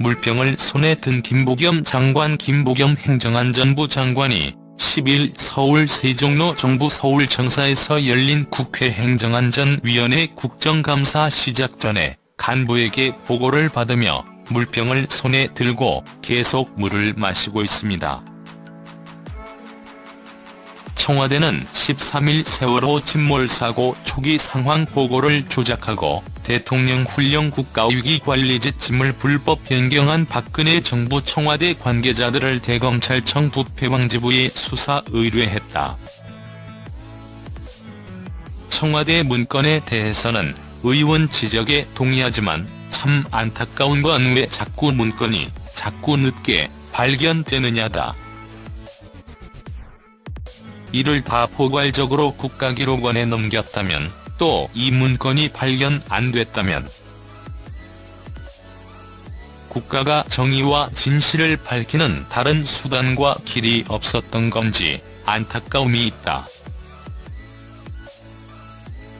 물병을 손에 든 김부겸 장관 김부겸 행정안전부 장관이 10일 서울 세종로 정부 서울청사에서 열린 국회 행정안전위원회 국정감사 시작 전에 간부에게 보고를 받으며 물병을 손에 들고 계속 물을 마시고 있습니다. 청와대는 13일 세월호 침몰 사고 초기 상황 보고를 조작하고 대통령 훈령 국가위기관리지 짐을 불법 변경한 박근혜 정부 청와대 관계자들을 대검찰청 부패방지부에 수사 의뢰했다. 청와대 문건에 대해서는 의원 지적에 동의하지만 참 안타까운 건 왜 자꾸 문건이 자꾸 늦게 발견되느냐다. 이를 다 포괄적으로 국가기록원에 넘겼다면 또 이 문건이 발견 안 됐다면 국가가 정의와 진실을 밝히는 다른 수단과 길이 없었던 건지 안타까움이 있다.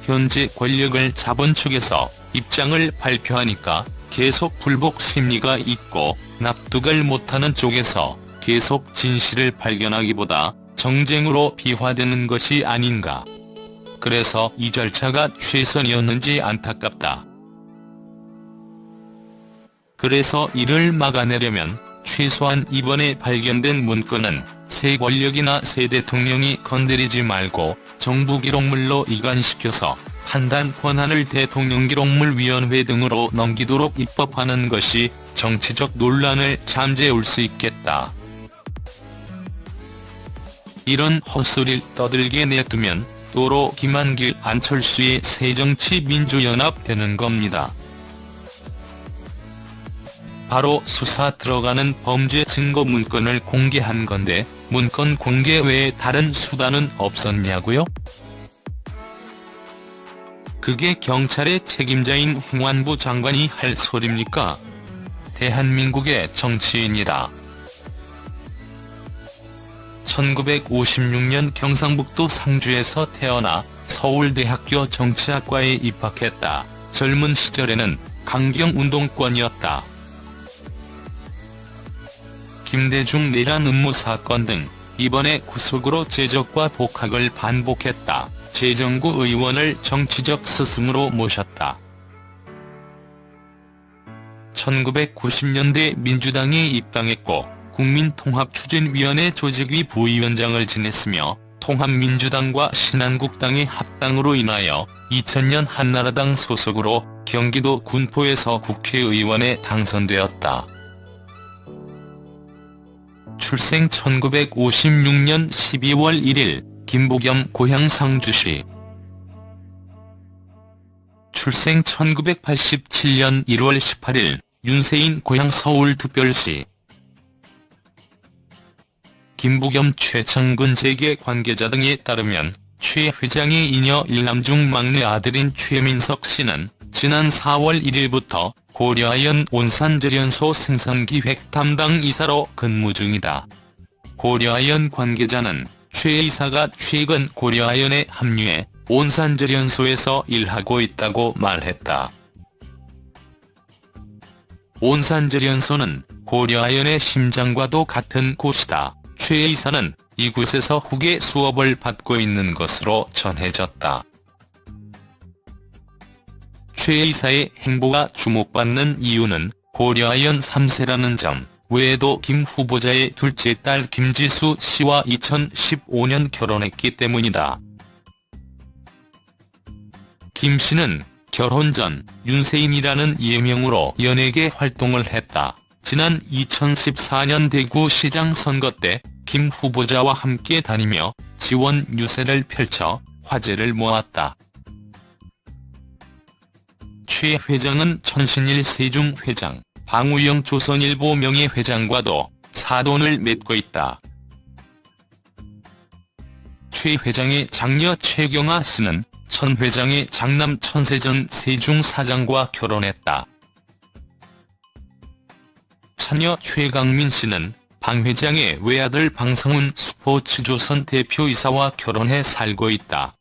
현재 권력을 잡은 측에서 입장을 발표하니까 계속 불복 심리가 있고 납득을 못하는 쪽에서 계속 진실을 발견하기보다 정쟁으로 비화되는 것이 아닌가. 그래서 이 절차가 최선이었는지 안타깝다. 그래서 이를 막아내려면 최소한 이번에 발견된 문건은 새 권력이나 새 대통령이 건드리지 말고 정부 기록물로 이관시켜서 판단 권한을 대통령 기록물 위원회 등으로 넘기도록 입법하는 것이 정치적 논란을 잠재울 수 있겠다. 이런 헛소리를 떠들게 내두면 도로 김한길 안철수의 새정치민주연합 되는 겁니다. 바로 수사 들어가는 범죄 증거 문건을 공개한 건데 문건 공개 외에 다른 수단은 없었냐고요? 그게 경찰의 책임자인 행안부 장관이 할 소립니까? 대한민국의 정치인이다. 1956년 경상북도 상주에서 태어나 서울대학교 정치학과에 입학했다. 젊은 시절에는 강경운동권이었다. 김대중 내란 음모 사건 등 이번에 구속으로 제적과 복학을 반복했다. 재정구 의원을 정치적 스승으로 모셨다. 1990년대 민주당에 입당했고 국민통합추진위원회 조직위 부위원장을 지냈으며 통합민주당과 신한국당의 합당으로 인하여 2000년 한나라당 소속으로 경기도 군포에서 국회의원에 당선되었다. 출생 1956년 12월 1일 김부겸 고향 상주시 출생 1987년 1월 18일 윤세인 고향 서울특별시 김부겸 최창근 재계 관계자 등에 따르면 최 회장의 이녀 일남중 막내 아들인 최민석 씨는 지난 4월 1일부터 고려아연 온산제련소 생산기획 담당 이사로 근무 중이다. 고려아연 관계자는 최 이사가 최근 고려아연에 합류해 온산제련소에서 일하고 있다고 말했다. 온산제련소는 고려아연의 심장과도 같은 곳이다. 최 이사는 이곳에서 후계 수업을 받고 있는 것으로 전해졌다. 최 이사의 행보가 주목받는 이유는 고려아연 3세라는 점 외에도 김 후보자의 둘째 딸 김지수 씨와 2015년 결혼했기 때문이다. 김 씨는 결혼 전 윤세인이라는 예명으로 연예계 활동을 했다. 지난 2014년 대구시장 선거 때 김 후보자와 함께 다니며 지원 유세를 펼쳐 화제를 모았다. 최 회장은 천신일 세중 회장, 방우영 조선일보 명예회장과도 사돈을 맺고 있다. 최 회장의 장녀 최경아 씨는 천 회장의 장남 천세전 세중 사장과 결혼했다. 차녀 최강민 씨는 방 회장의 외아들 방성훈 스포츠조선 대표이사와 결혼해 살고 있다.